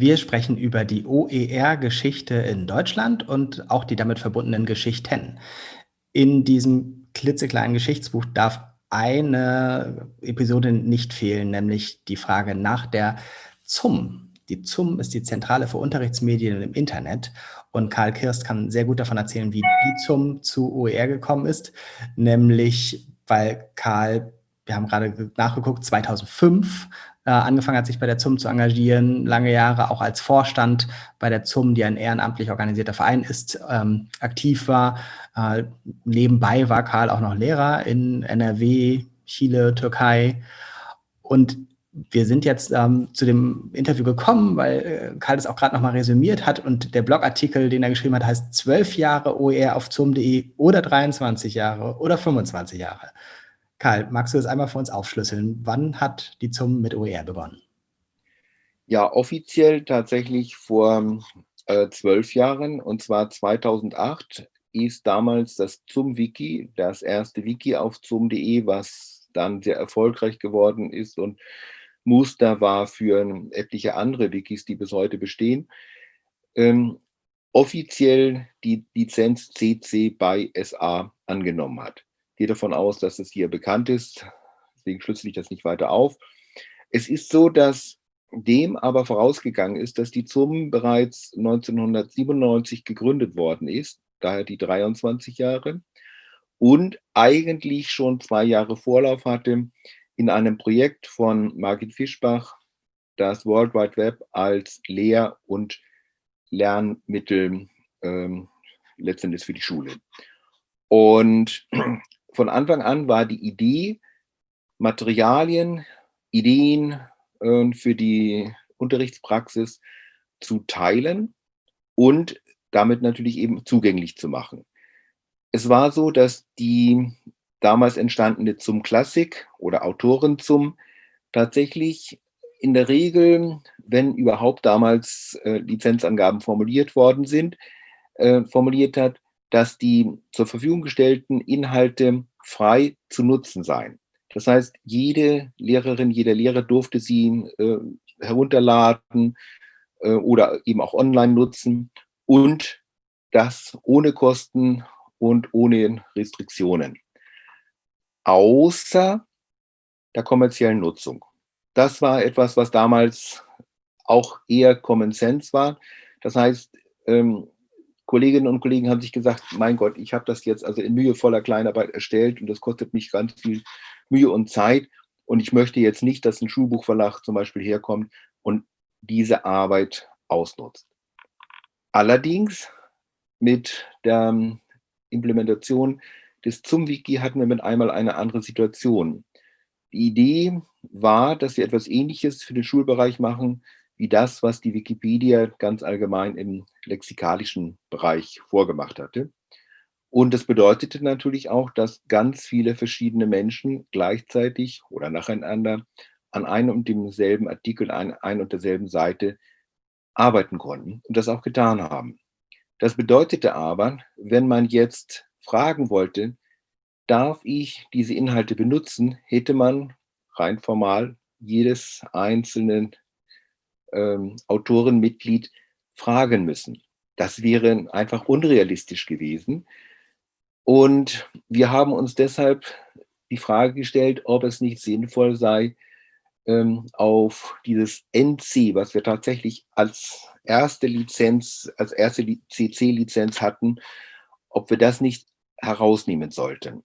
Wir sprechen über die OER-Geschichte in Deutschland und auch die damit verbundenen Geschichten. In diesem klitzekleinen Geschichtsbuch darf eine Episode nicht fehlen, nämlich die Frage nach der ZUM. Die ZUM ist die Zentrale für Unterrichtsmedien im Internet und Karl Kirst kann sehr gut davon erzählen, wie die ZUM zu OER gekommen ist, nämlich weil Karl, wir haben gerade nachgeguckt, 2005 äh, angefangen hat, sich bei der ZUM zu engagieren, lange Jahre auch als Vorstand bei der ZUM, die ein ehrenamtlich organisierter Verein ist, ähm, aktiv war. Äh, nebenbei war Karl auch noch Lehrer in NRW, Chile, Türkei. Und wir sind jetzt ähm, zu dem Interview gekommen, weil äh, Karl das auch gerade nochmal resümiert hat und der Blogartikel, den er geschrieben hat, heißt 12 Jahre OER auf ZUM.de oder 23 Jahre oder 25 Jahre. Karl, magst du das einmal für uns aufschlüsseln? Wann hat die ZUM mit OER begonnen? Ja, offiziell tatsächlich vor äh, zwölf Jahren und zwar 2008 ist damals das ZUM-Wiki, das erste Wiki auf ZUM.de, was dann sehr erfolgreich geworden ist und Muster war für etliche andere Wikis, die bis heute bestehen, ähm, offiziell die Lizenz CC by SA angenommen hat gehe davon aus, dass es hier bekannt ist, deswegen schlüssel ich das nicht weiter auf. Es ist so, dass dem aber vorausgegangen ist, dass die ZUM bereits 1997 gegründet worden ist, daher die 23 Jahre, und eigentlich schon zwei Jahre Vorlauf hatte in einem Projekt von Margit Fischbach, das World Wide Web als Lehr- und Lernmittel ähm, letztendlich für die Schule. Und von Anfang an war die Idee, Materialien, Ideen äh, für die Unterrichtspraxis zu teilen und damit natürlich eben zugänglich zu machen. Es war so, dass die damals entstandene zum Klassik oder Autoren zum tatsächlich in der Regel, wenn überhaupt damals äh, Lizenzangaben formuliert worden sind, äh, formuliert hat, dass die zur Verfügung gestellten Inhalte frei zu nutzen seien. Das heißt, jede Lehrerin, jeder Lehrer durfte sie äh, herunterladen äh, oder eben auch online nutzen und das ohne Kosten und ohne Restriktionen. Außer der kommerziellen Nutzung. Das war etwas, was damals auch eher Common Sense war. Das heißt, ähm, Kolleginnen und Kollegen haben sich gesagt, mein Gott, ich habe das jetzt also in mühevoller Kleinarbeit erstellt und das kostet mich ganz viel Mühe und Zeit und ich möchte jetzt nicht, dass ein Schulbuchverlag zum Beispiel herkommt und diese Arbeit ausnutzt. Allerdings mit der Implementation des ZUM-Wiki hatten wir mit einmal eine andere Situation. Die Idee war, dass wir etwas Ähnliches für den Schulbereich machen, wie das, was die Wikipedia ganz allgemein im lexikalischen Bereich vorgemacht hatte. Und das bedeutete natürlich auch, dass ganz viele verschiedene Menschen gleichzeitig oder nacheinander an einem und demselben Artikel, an ein und derselben Seite arbeiten konnten und das auch getan haben. Das bedeutete aber, wenn man jetzt fragen wollte, darf ich diese Inhalte benutzen, hätte man rein formal jedes einzelne ähm, Autorenmitglied fragen müssen. Das wäre einfach unrealistisch gewesen. Und wir haben uns deshalb die Frage gestellt, ob es nicht sinnvoll sei, ähm, auf dieses NC, was wir tatsächlich als erste Lizenz, als erste CC-Lizenz hatten, ob wir das nicht herausnehmen sollten.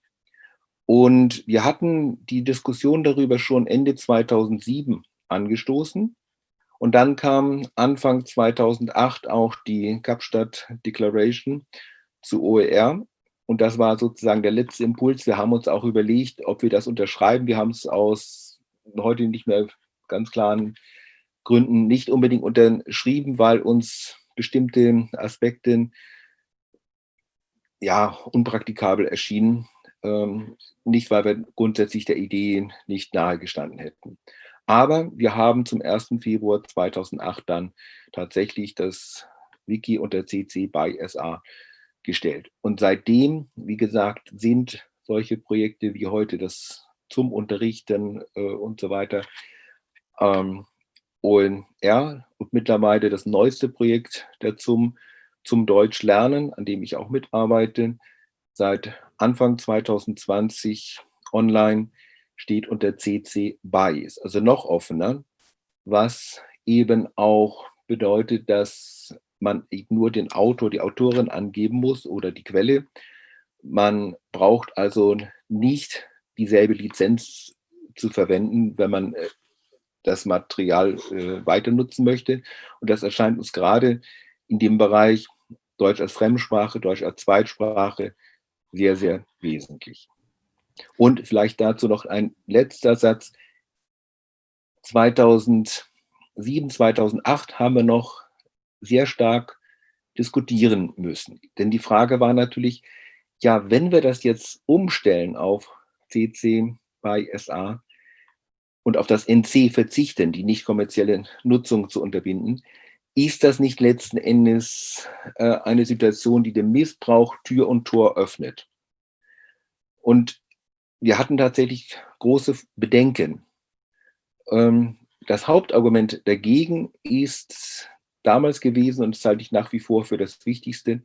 Und wir hatten die Diskussion darüber schon Ende 2007 angestoßen. Und dann kam Anfang 2008 auch die Kapstadt Declaration zu OER. Und das war sozusagen der letzte Impuls. Wir haben uns auch überlegt, ob wir das unterschreiben. Wir haben es aus heute nicht mehr ganz klaren Gründen nicht unbedingt unterschrieben, weil uns bestimmte Aspekte ja unpraktikabel erschienen. Ähm, nicht, weil wir grundsätzlich der Idee nicht nahe gestanden hätten. Aber wir haben zum 1. Februar 2008 dann tatsächlich das Wiki unter CC by SA gestellt. Und seitdem, wie gesagt, sind solche Projekte wie heute das zum Unterrichten äh, und so weiter ähm, ONR und mittlerweile das neueste Projekt der ZUM zum Deutsch lernen, an dem ich auch mitarbeite, seit Anfang 2020 online steht unter CC BY, also noch offener, was eben auch bedeutet, dass man nur den Autor, die Autorin angeben muss oder die Quelle. Man braucht also nicht dieselbe Lizenz zu verwenden, wenn man äh, das Material äh, weiter nutzen möchte. Und das erscheint uns gerade in dem Bereich Deutsch als Fremdsprache, Deutsch als Zweitsprache sehr, sehr wesentlich. Und vielleicht dazu noch ein letzter Satz. 2007, 2008 haben wir noch sehr stark diskutieren müssen. Denn die Frage war natürlich, ja, wenn wir das jetzt umstellen auf CC bei SA und auf das NC verzichten, die nicht kommerzielle Nutzung zu unterbinden, ist das nicht letzten Endes äh, eine Situation, die dem Missbrauch Tür und Tor öffnet? Und wir hatten tatsächlich große Bedenken. Ähm, das Hauptargument dagegen ist damals gewesen, und das halte ich nach wie vor für das Wichtigste,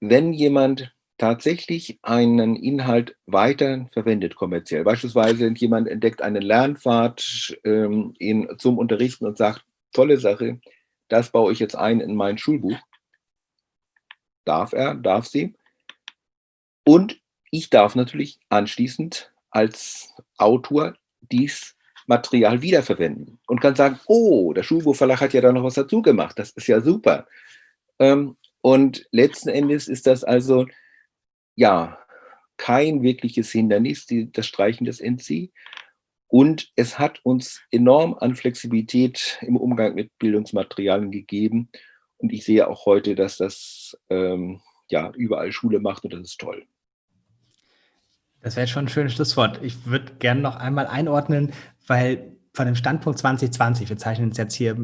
wenn jemand tatsächlich einen Inhalt weiter verwendet kommerziell. Beispielsweise jemand entdeckt einen Lernpfad ähm, in, zum Unterrichten und sagt, tolle Sache, das baue ich jetzt ein in mein Schulbuch. Darf er, darf sie. Und ich darf natürlich anschließend als Autor dies Material wiederverwenden und kann sagen, oh, der Schulbuchverlag hat ja da noch was dazu gemacht, das ist ja super. Ähm, und letzten Endes ist das also, ja, kein wirkliches Hindernis, das Streichen des NC. Und es hat uns enorm an Flexibilität im Umgang mit Bildungsmaterialien gegeben. Und ich sehe auch heute, dass das ähm, ja, überall Schule macht und das ist toll. Das wäre schon ein schönes Schlusswort. Ich würde gerne noch einmal einordnen, weil von dem Standpunkt 2020, wir zeichnen es jetzt hier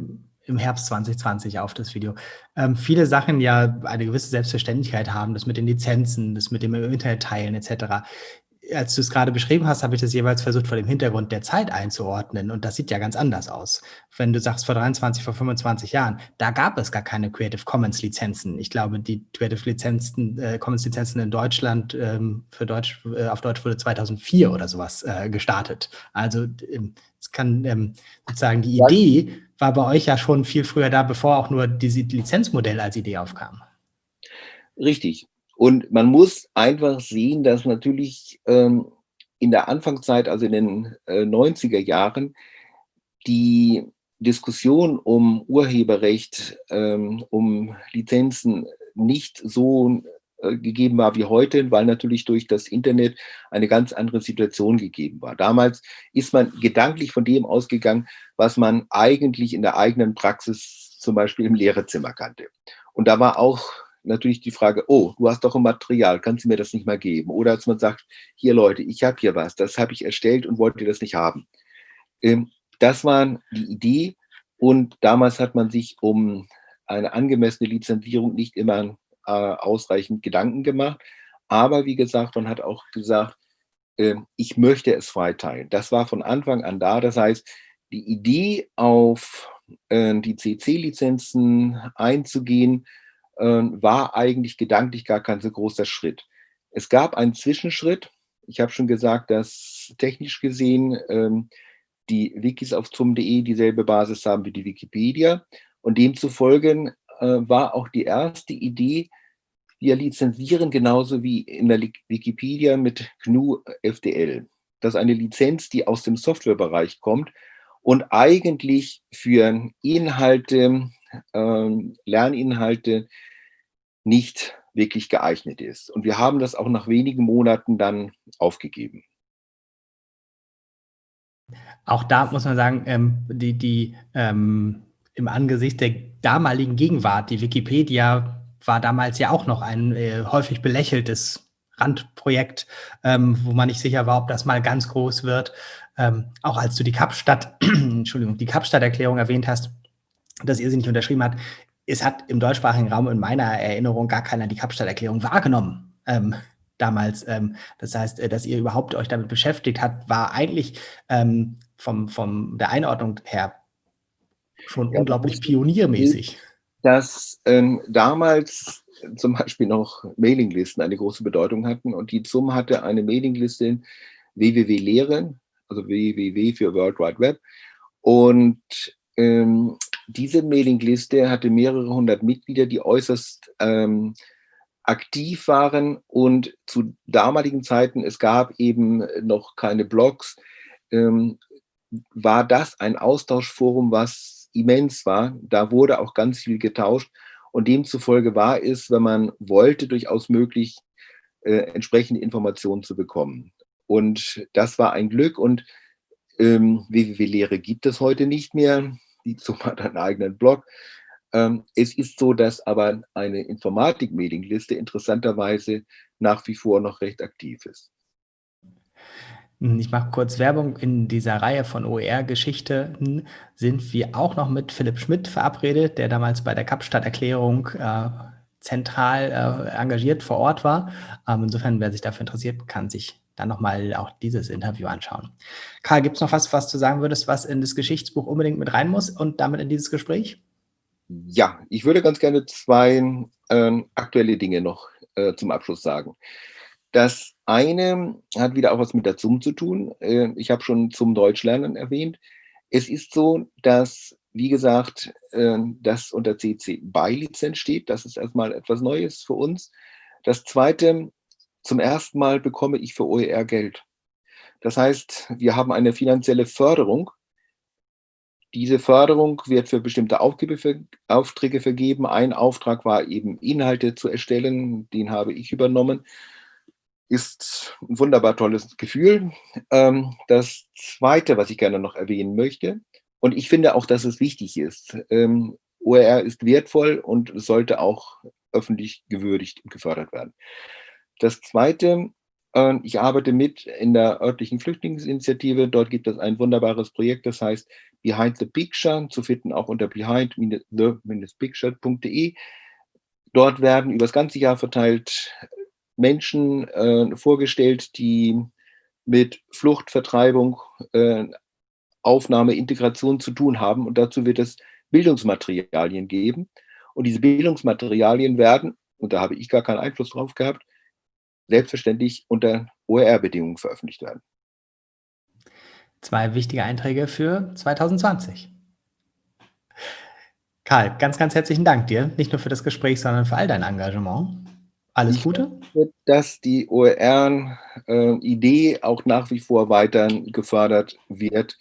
im Herbst 2020 auf, das Video, ähm, viele Sachen ja eine gewisse Selbstverständlichkeit haben, das mit den Lizenzen, das mit dem Internet teilen etc als du es gerade beschrieben hast, habe ich das jeweils versucht, vor dem Hintergrund der Zeit einzuordnen. Und das sieht ja ganz anders aus. Wenn du sagst, vor 23, vor 25 Jahren, da gab es gar keine Creative Commons Lizenzen. Ich glaube, die Creative Lizenzen, äh, Commons Lizenzen in Deutschland ähm, für Deutsch, äh, auf Deutsch wurde 2004 oder sowas äh, gestartet. Also ähm, es kann ähm, sozusagen die Idee war bei euch ja schon viel früher da, bevor auch nur dieses Lizenzmodell als Idee aufkam. Richtig. Und man muss einfach sehen, dass natürlich ähm, in der Anfangszeit, also in den äh, 90er Jahren, die Diskussion um Urheberrecht, ähm, um Lizenzen nicht so äh, gegeben war wie heute, weil natürlich durch das Internet eine ganz andere Situation gegeben war. Damals ist man gedanklich von dem ausgegangen, was man eigentlich in der eigenen Praxis zum Beispiel im Lehrerzimmer kannte. Und da war auch natürlich die Frage, oh, du hast doch ein Material, kannst du mir das nicht mal geben? Oder als man sagt, hier Leute, ich habe hier was, das habe ich erstellt und wollte das nicht haben. Ähm, das war die Idee und damals hat man sich um eine angemessene Lizenzierung nicht immer äh, ausreichend Gedanken gemacht. Aber wie gesagt, man hat auch gesagt, äh, ich möchte es freiteilen. Das war von Anfang an da. Das heißt, die Idee auf äh, die CC-Lizenzen einzugehen, war eigentlich gedanklich gar kein so großer Schritt. Es gab einen Zwischenschritt. Ich habe schon gesagt, dass technisch gesehen ähm, die Wikis auf zum.de dieselbe Basis haben wie die Wikipedia. Und demzufolge äh, war auch die erste Idee, wir lizenzieren genauso wie in der Wikipedia mit GNU FDL. Das ist eine Lizenz, die aus dem Softwarebereich kommt und eigentlich für Inhalte, ähm, Lerninhalte nicht wirklich geeignet ist. Und wir haben das auch nach wenigen Monaten dann aufgegeben. Auch da muss man sagen, ähm, die, die ähm, im Angesicht der damaligen Gegenwart, die Wikipedia war damals ja auch noch ein äh, häufig belächeltes Randprojekt, ähm, wo man nicht sicher war, ob das mal ganz groß wird. Ähm, auch als du die Kapstadt, Entschuldigung, die Kapstadt-Erklärung erwähnt hast, dass ihr sie nicht unterschrieben habt. Es hat im deutschsprachigen Raum in meiner Erinnerung gar keiner die Kapstadt-Erklärung wahrgenommen. Ähm, damals. Ähm, das heißt, äh, dass ihr überhaupt euch damit beschäftigt habt, war eigentlich ähm, vom, vom der Einordnung her Schon ja, unglaublich pioniermäßig. Dass ähm, damals zum Beispiel noch Mailinglisten eine große Bedeutung hatten und die ZUM hatte eine Mailingliste www.lehre, also www für World Wide Web und ähm, diese Mailingliste hatte mehrere hundert Mitglieder, die äußerst ähm, aktiv waren und zu damaligen Zeiten, es gab eben noch keine Blogs, ähm, war das ein Austauschforum, was immens war. Da wurde auch ganz viel getauscht und demzufolge war es, wenn man wollte, durchaus möglich, äh, entsprechende Informationen zu bekommen. Und das war ein Glück und ähm, www.lehre gibt es heute nicht mehr. Die ZUM hat einen eigenen Blog. Ähm, es ist so, dass aber eine Informatik-Mailingliste interessanterweise nach wie vor noch recht aktiv ist. Ich mache kurz Werbung. In dieser Reihe von OER-Geschichten sind wir auch noch mit Philipp Schmidt verabredet, der damals bei der Kapstadt-Erklärung äh, zentral äh, engagiert vor Ort war. Ähm, insofern, wer sich dafür interessiert, kann sich dann nochmal auch dieses Interview anschauen. Karl, gibt es noch was, was du sagen würdest, was in das Geschichtsbuch unbedingt mit rein muss und damit in dieses Gespräch? Ja, ich würde ganz gerne zwei äh, aktuelle Dinge noch äh, zum Abschluss sagen. Das eine hat wieder auch was mit der ZUM zu tun. Äh, ich habe schon zum Deutschlernen erwähnt. Es ist so, dass, wie gesagt, äh, das unter CC BY-Lizenz steht. Das ist erstmal etwas Neues für uns. Das zweite, zum ersten Mal bekomme ich für OER Geld. Das heißt, wir haben eine finanzielle Förderung diese Förderung wird für bestimmte Aufträge vergeben. Ein Auftrag war eben Inhalte zu erstellen, den habe ich übernommen. Ist ein wunderbar tolles Gefühl. Ähm, das Zweite, was ich gerne noch erwähnen möchte, und ich finde auch, dass es wichtig ist, ähm, OER ist wertvoll und sollte auch öffentlich gewürdigt und gefördert werden. Das Zweite, ähm, ich arbeite mit in der örtlichen Flüchtlingsinitiative. Dort gibt es ein wunderbares Projekt, das heißt Behind the Picture, zu finden auch unter behind-the-picture.de. Dort werden über das ganze Jahr verteilt Menschen äh, vorgestellt, die mit Flucht, Vertreibung, äh, Aufnahme, Integration zu tun haben. Und dazu wird es Bildungsmaterialien geben. Und diese Bildungsmaterialien werden, und da habe ich gar keinen Einfluss drauf gehabt, selbstverständlich unter OER-Bedingungen veröffentlicht werden. Zwei wichtige Einträge für 2020. Karl, ganz, ganz herzlichen Dank dir, nicht nur für das Gespräch, sondern für all dein Engagement. Alles Gute. Hoffe, dass die OER-Idee äh, auch nach wie vor weiter gefördert wird.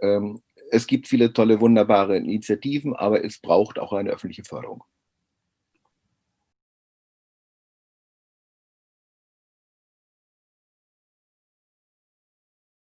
Ähm, es gibt viele tolle, wunderbare Initiativen, aber es braucht auch eine öffentliche Förderung.